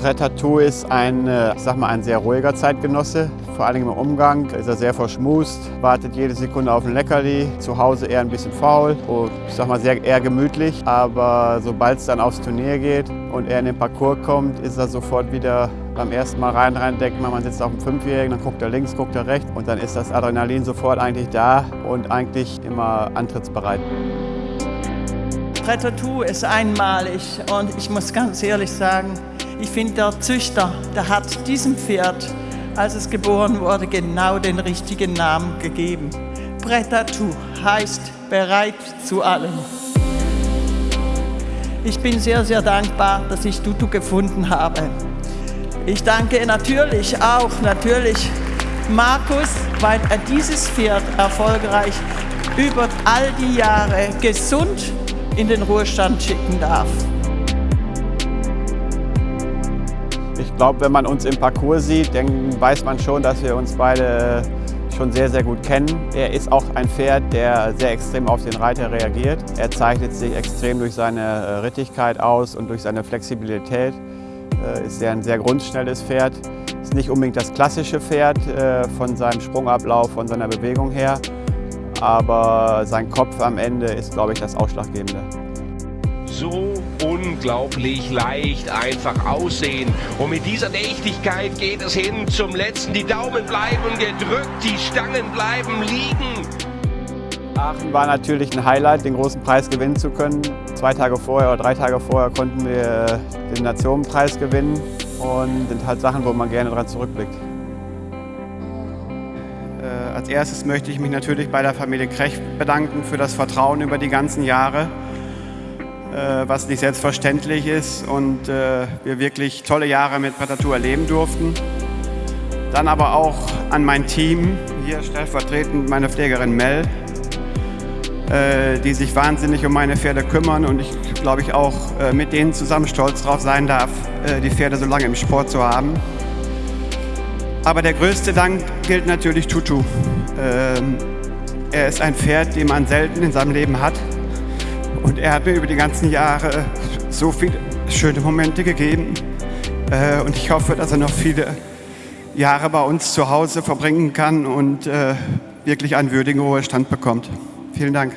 Brett-Tattoo ist ein, äh, ich sag mal, ein sehr ruhiger Zeitgenosse. Vor allem im Umgang ist er sehr verschmust, wartet jede Sekunde auf ein Leckerli. Zu Hause eher ein bisschen faul, und, ich sag mal, sehr, eher gemütlich. Aber sobald es dann aufs Turnier geht und er in den Parcours kommt, ist er sofort wieder beim ersten Mal rein, rein denkt man, man sitzt auf dem Fünfjährigen, dann guckt er links, guckt er rechts und dann ist das Adrenalin sofort eigentlich da und eigentlich immer antrittsbereit. Tattoo ist einmalig und ich muss ganz ehrlich sagen, ich finde der Züchter, der hat diesem Pferd, als es geboren wurde, genau den richtigen Namen gegeben. Brettatou heißt bereit zu allem. Ich bin sehr, sehr dankbar, dass ich Tutu gefunden habe. Ich danke natürlich auch natürlich Markus, weil er dieses Pferd erfolgreich über all die Jahre gesund in den Ruhestand schicken darf. Ich glaube, wenn man uns im Parcours sieht, dann weiß man schon, dass wir uns beide schon sehr, sehr gut kennen. Er ist auch ein Pferd, der sehr extrem auf den Reiter reagiert. Er zeichnet sich extrem durch seine äh, Rittigkeit aus und durch seine Flexibilität. Äh, ist er ein sehr grundschnelles Pferd. Ist nicht unbedingt das klassische Pferd äh, von seinem Sprungablauf, von seiner Bewegung her. Aber sein Kopf am Ende ist, glaube ich, das Ausschlaggebende so unglaublich leicht einfach aussehen. Und mit dieser Nächtigkeit geht es hin zum letzten. Die Daumen bleiben gedrückt, die Stangen bleiben liegen. Aachen war natürlich ein Highlight, den großen Preis gewinnen zu können. Zwei Tage vorher oder drei Tage vorher konnten wir den Nationenpreis gewinnen und sind halt Sachen, wo man gerne daran zurückblickt. Äh, als erstes möchte ich mich natürlich bei der Familie Krech bedanken für das Vertrauen über die ganzen Jahre. Äh, was nicht selbstverständlich ist und äh, wir wirklich tolle Jahre mit Prätatur erleben durften. Dann aber auch an mein Team, hier stellvertretend meine Pflegerin Mel, äh, die sich wahnsinnig um meine Pferde kümmern und ich glaube ich auch mit denen zusammen stolz darauf sein darf, die Pferde so lange im Sport zu haben. Aber der größte Dank gilt natürlich Tutu. Ähm, er ist ein Pferd, den man selten in seinem Leben hat. Und er hat mir über die ganzen Jahre so viele schöne Momente gegeben. Äh, und ich hoffe, dass er noch viele Jahre bei uns zu Hause verbringen kann und äh, wirklich einen würdigen Ruhestand bekommt. Vielen Dank.